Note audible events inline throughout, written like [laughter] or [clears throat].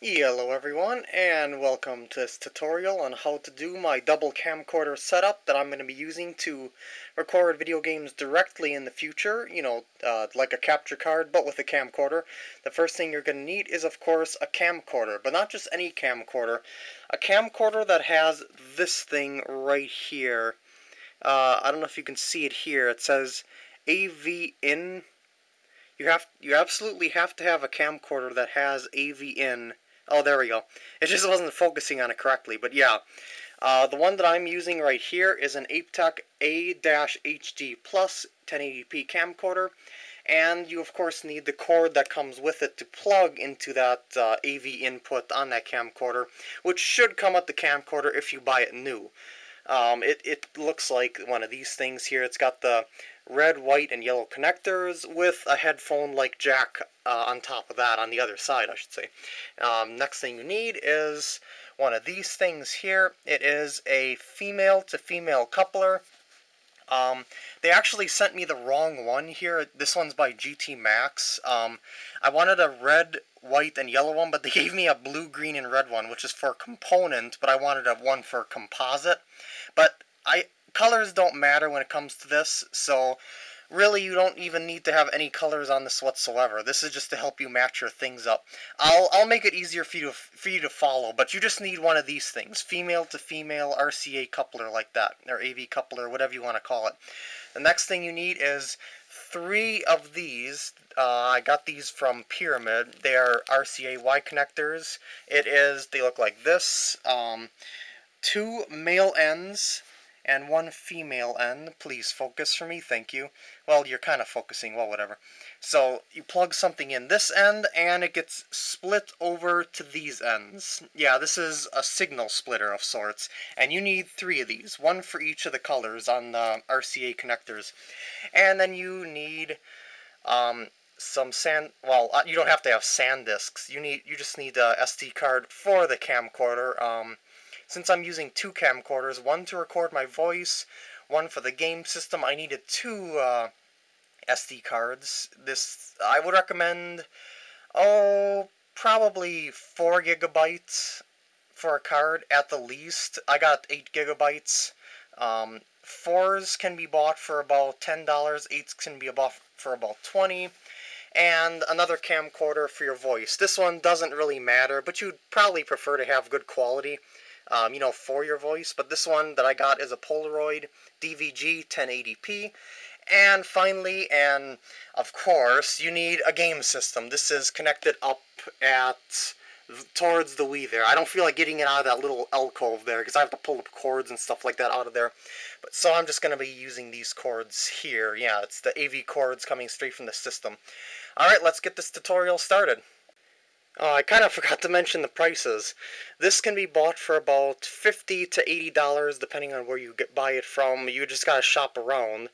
Hello everyone, and welcome to this tutorial on how to do my double camcorder setup that I'm going to be using to record video games directly in the future, you know, uh, like a capture card, but with a camcorder. The first thing you're going to need is, of course, a camcorder, but not just any camcorder. A camcorder that has this thing right here. Uh, I don't know if you can see it here. It says AV in. You have you absolutely have to have a camcorder that has AV in Oh, there we go. It just wasn't focusing on it correctly, but yeah. Uh, the one that I'm using right here is an Aiptek A-HD Plus 1080p camcorder, and you of course need the cord that comes with it to plug into that uh, AV input on that camcorder, which should come with the camcorder if you buy it new. Um, it, it looks like one of these things here. It's got the red, white, and yellow connectors with a headphone-like jack uh, on top of that, on the other side, I should say. Um, next thing you need is one of these things here. It is a female-to-female -female coupler. Um, they actually sent me the wrong one here. This one's by GT Max. Um, I wanted a red, white, and yellow one, but they [laughs] gave me a blue, green, and red one, which is for component, but I wanted a one for composite. But I colors don't matter when it comes to this, so really you don't even need to have any colors on this whatsoever. This is just to help you match your things up. I'll, I'll make it easier for you, to, for you to follow, but you just need one of these things. Female to female RCA coupler like that, or AV coupler, whatever you want to call it. The next thing you need is three of these. Uh, I got these from Pyramid. They are RCA Y connectors. It is, they look like this. Um, two male ends and one female end. Please focus for me, thank you. Well, you're kind of focusing, well, whatever. So, you plug something in this end, and it gets split over to these ends. Yeah, this is a signal splitter of sorts, and you need three of these, one for each of the colors on the RCA connectors. And then you need um, some sand, well, uh, you don't have to have SanDisks. You need, you just need a SD card for the camcorder. Um, since I'm using two camcorders, one to record my voice, one for the game system, I needed two uh, SD cards. This, I would recommend, oh, probably 4 gigabytes for a card at the least. I got 8 gigabytes. Um, fours can be bought for about $10, eights can be bought for about 20 and another camcorder for your voice. This one doesn't really matter, but you'd probably prefer to have good quality um, you know, for your voice. But this one that I got is a Polaroid DVG 1080p. And finally, and of course, you need a game system. This is connected up at towards the Wii there. I don't feel like getting it out of that little alcove there because I have to pull up cords and stuff like that out of there. But so I'm just going to be using these cords here. Yeah, it's the AV cords coming straight from the system. Alright, let's get this tutorial started. Oh, I kind of [laughs] forgot to mention the prices. This can be bought for about 50 to $80 depending on where you get buy it from. You just gotta shop around.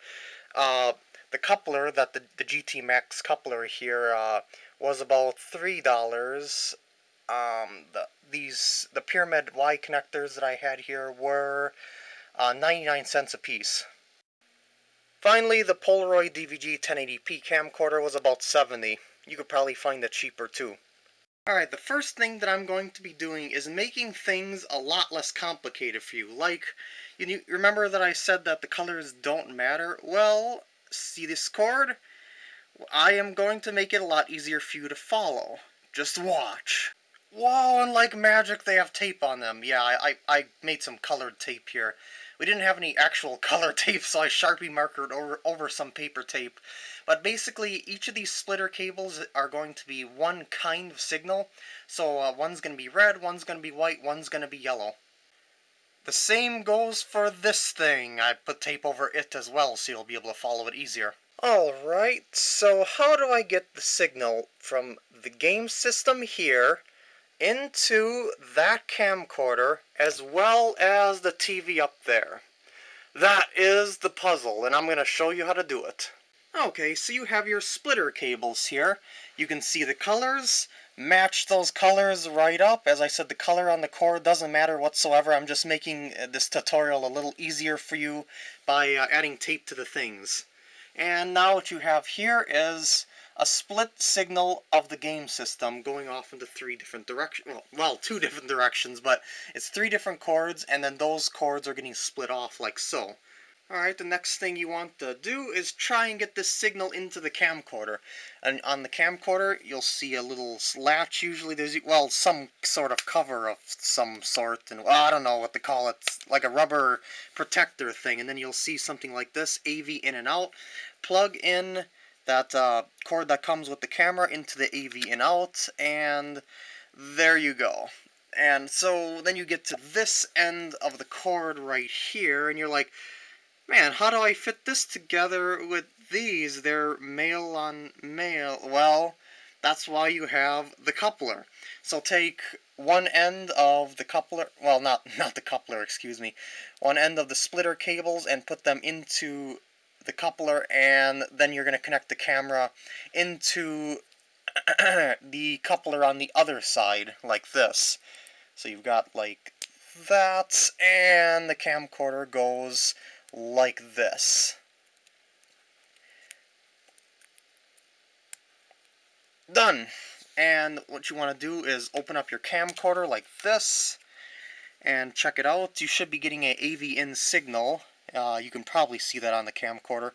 Uh, the coupler, that the, the GT Max coupler here, uh, was about $3. Um, the, these, the Pyramid Y connectors that I had here were uh, 99 cents a piece. Finally, the Polaroid DVG 1080p camcorder was about 70. You could probably find it cheaper too. Alright, the first thing that I'm going to be doing is making things a lot less complicated for you. Like, you remember that I said that the colors don't matter? Well, see this cord? I am going to make it a lot easier for you to follow. Just watch. Whoa, and like magic they have tape on them. Yeah, I, I, I made some colored tape here. We didn't have any actual [laughs] color tape, so I Sharpie markered over, over some paper tape. But basically, each of these splitter cables are going to be one kind of signal. So uh, one's going to be red, one's going to be white, one's going to be yellow. The same goes for this thing. I put tape over it as well, so you'll be able to follow it easier. Alright, so how do I get the signal from the game system here into that camcorder as well as the TV up there. That is the puzzle, and I'm going to show you how to do it. Okay, so you have your splitter cables here. You can see the colors, match those colors right up. As I said, the color on the cord doesn't matter whatsoever. I'm just making uh, this tutorial a little easier for you by uh, adding tape to the things. And now what you have here is a split signal of the game system going off into three different directions. Well, well, two [laughs] different directions, but it's three different cords, and then those cords are getting split off like so. Alright, the next thing you want to do is try and get this signal into the camcorder. And on the camcorder, you'll see a little latch, usually there's, well, some sort of cover of some sort, and well, I don't know what to call it, like a rubber protector thing, and then you'll see something like this, AV in and out. Plug in that uh, cord that comes with the camera into the AV in out, and there you go. And so then you get to this end of the cord right here, and you're like, Man, how do I fit this together with these? They're male on male. Well, that's why you have the coupler. So take one end of the coupler, well, not, [laughs] not the coupler, excuse me, one end of the splitter cables and put them into the coupler, and then you're going to connect the camera into [clears throat] the coupler on the other side, like this. So you've got like that, and the camcorder goes like this. Done. And what you want to do is open up your camcorder like this and check it out. You should be getting a AV in signal. Uh, you can probably see that on the camcorder.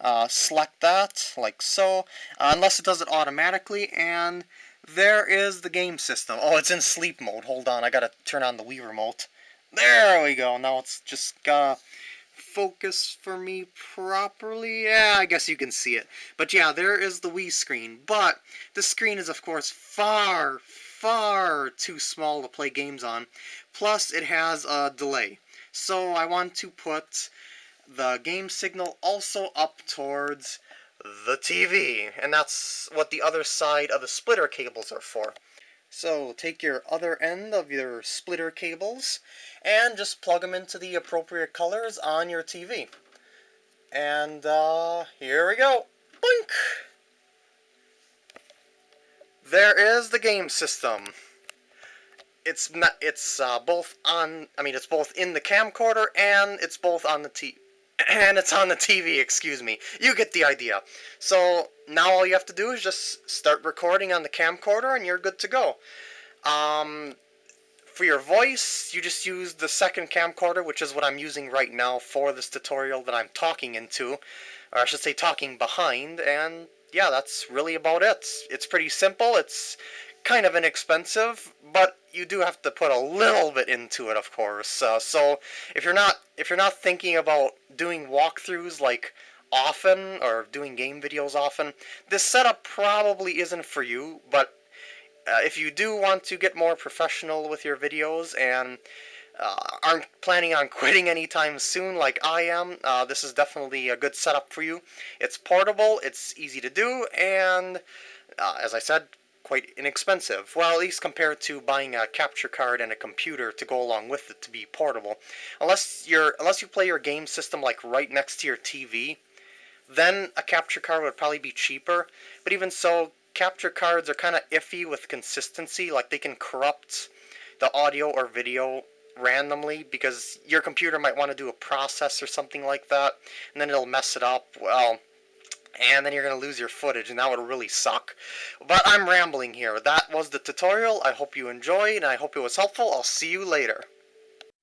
Uh, select that like so, uh, unless it does it automatically, and there is the game system. Oh, it's in sleep mode. Hold on, I gotta turn on the Wii remote. There we go. Now it's just gotta focus for me properly. Yeah, I guess you can see it. But yeah, there is the Wii screen. But the screen is, of course, far, far too small to play games on. Plus, it has a delay. So I want to put the game signal also up towards the TV. And that's what the other side of the splitter cables are for. So take your other end of your splitter cables and just plug them into the appropriate colors on your TV. And uh, here we go. Boink! There is the game system. It's not. It's uh, both on. I mean, it's both in the camcorder and it's both on the T. [clears throat] And it's on the TV. Excuse me. You get the idea. So now all you have to do is just start recording on the camcorder, and you're good to go. Um, for your voice, you just use the second camcorder, which is what I'm using right now for this tutorial that I'm talking into, or I should say talking behind, and yeah, that's really about it. It's pretty simple, it's kind of inexpensive, but you do have to put a little bit into it, of course. Uh, so if you're not if you're not thinking about doing walkthroughs like often or doing game videos often, this setup probably isn't for you, but uh, if you do want to get more professional with your videos and uh, aren't planning on [laughs] quitting anytime soon like I am, uh, this is definitely a good setup for you. It's portable, it's easy to do, and uh, as I said, quite inexpensive. Well, at least compared to buying a capture card and a computer to go along with it to be portable. Unless you're unless you play your game system like right next to your TV, then a capture card would probably be cheaper. But even so, capture cards are kind of iffy with consistency. Like they can corrupt the audio or video randomly because your computer might want to do a process or something like that, and then it'll mess it up. Well, and then you're going to lose your footage, and that would really suck. But I'm rambling here. That was the tutorial. I hope you enjoyed, and I hope it was helpful. I'll see you later.